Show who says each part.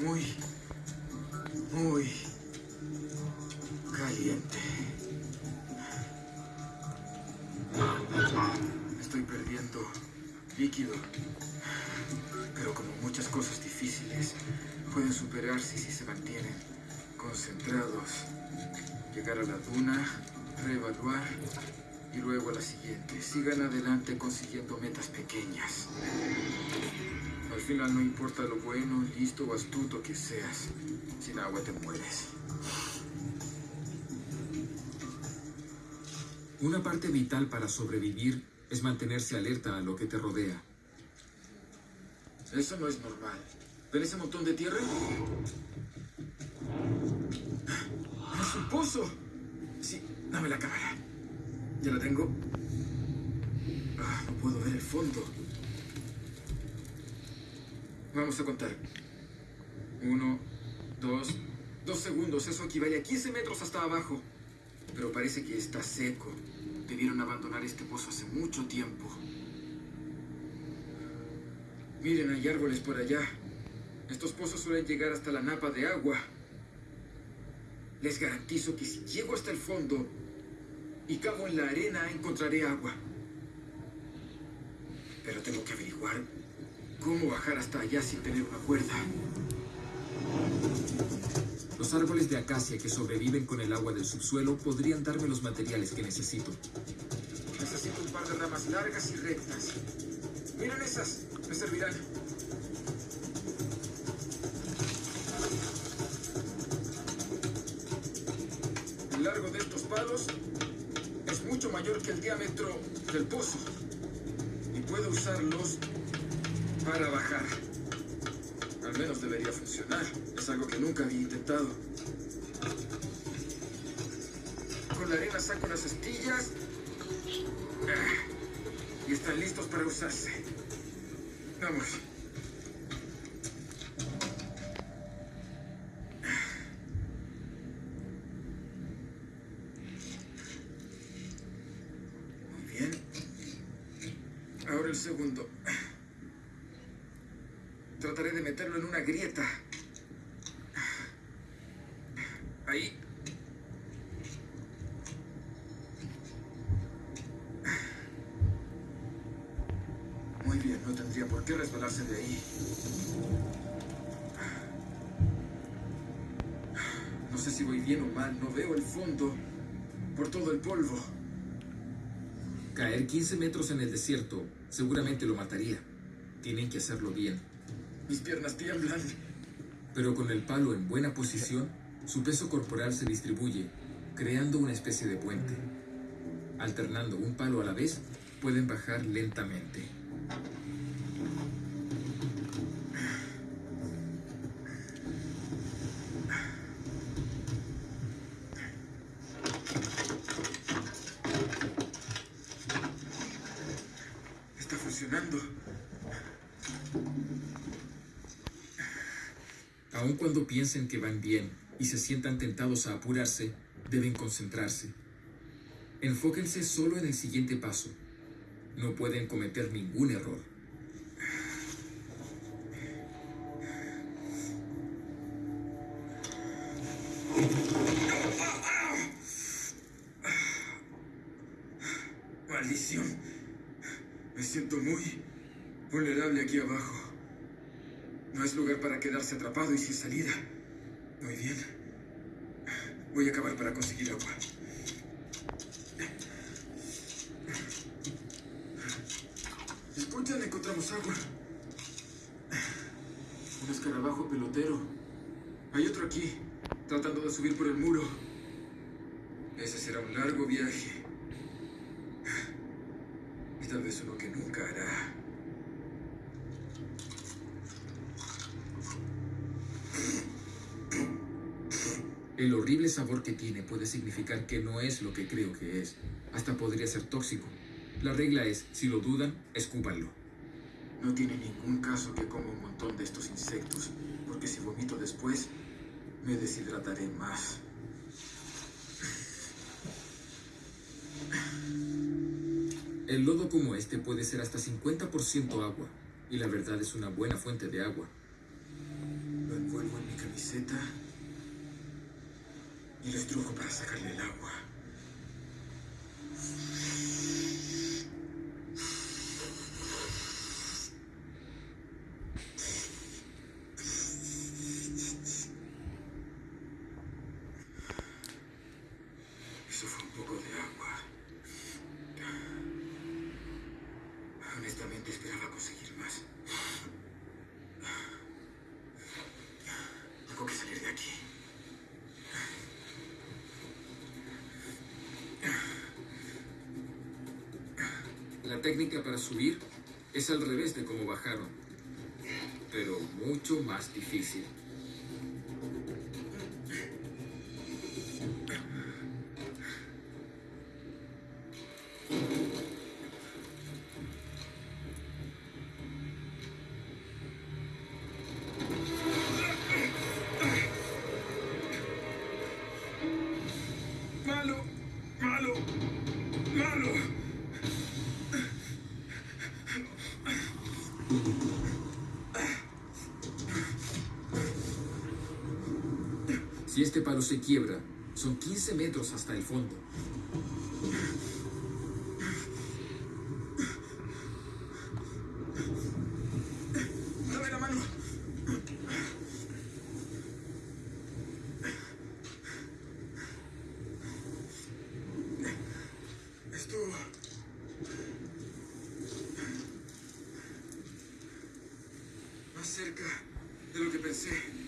Speaker 1: muy, muy caliente. Estoy perdiendo líquido. Pero como muchas cosas difíciles, pueden superarse si se mantienen concentrados. Llegar a la duna, reevaluar y luego a la siguiente. Sigan adelante consiguiendo metas pequeñas. Al final no importa lo bueno, listo o astuto que seas. Sin agua te mueres.
Speaker 2: Una parte vital para sobrevivir es mantenerse alerta a lo que te rodea.
Speaker 1: Eso no es normal. ¿Ven ese montón de tierra? ¡Es un pozo! Sí, dame la cámara. Ya la tengo. Ah, no puedo ver el fondo. Vamos a contar. Uno, dos, dos segundos. Eso equivale a 15 metros hasta abajo. Pero parece que está seco. Debieron abandonar este pozo hace mucho tiempo. Miren, hay árboles por allá. Estos pozos suelen llegar hasta la napa de agua. Les garantizo que si llego hasta el fondo y cavo en la arena, encontraré agua. Pero tengo que averiguar cómo bajar hasta allá sin tener una cuerda.
Speaker 2: Los árboles de acacia que sobreviven con el agua del subsuelo podrían darme los materiales que necesito.
Speaker 1: Necesito un par de ramas largas y rectas. Miren esas, me servirán. El largo de estos palos es mucho mayor que el diámetro del pozo. Y puedo usarlos para bajar. Al menos debería funcionar. Es algo que nunca había intentado. Con la arena saco las astillas. Ah, Y están listos para usarse. Vamos. Muy bien. Ahora el segundo. Meterlo en una grieta. Ahí. Muy bien, no tendría por qué resbalarse de ahí. No sé si voy bien o mal, no veo el fondo por todo el polvo.
Speaker 2: Caer 15 metros en el desierto seguramente lo mataría. Tienen que hacerlo bien.
Speaker 1: Mis piernas tiemblan.
Speaker 2: Pero con el palo en buena posición, su peso corporal se distribuye, creando una especie de puente. Alternando un palo a la vez, pueden bajar lentamente.
Speaker 1: Está funcionando.
Speaker 2: Aun cuando piensen que van bien y se sientan tentados a apurarse, deben concentrarse. Enfóquense solo en el siguiente paso. No pueden cometer ningún error.
Speaker 1: Maldición. Me siento muy vulnerable aquí abajo. No es lugar para quedarse atrapado y sin salida. Muy bien. Voy a acabar para conseguir agua. Escuchan, encontramos agua. Un escarabajo pelotero. Hay otro aquí, tratando de subir por el muro. Ese será un largo viaje. Y tal vez uno que nunca hará.
Speaker 2: El horrible sabor que tiene puede significar que no es lo que creo que es. Hasta podría ser tóxico. La regla es, si lo dudan, escúpanlo.
Speaker 1: No tiene ningún caso que coma un montón de estos insectos, porque si vomito después, me deshidrataré más.
Speaker 2: El lodo como este puede ser hasta 50% agua, y la verdad es una buena fuente de agua.
Speaker 1: Lo envuelvo camiseta y lo estrujo para sacarle el agua. Eso fue un poco de agua. Honestamente esperaba conseguir más. Tengo que salir de aquí.
Speaker 2: La técnica para subir es al revés de cómo bajaron, pero mucho más difícil.
Speaker 1: Malo, malo, malo.
Speaker 2: Si este palo se quiebra, son 15 metros hasta el fondo.
Speaker 1: Dame la mano. Esto... Más cerca de lo que pensé.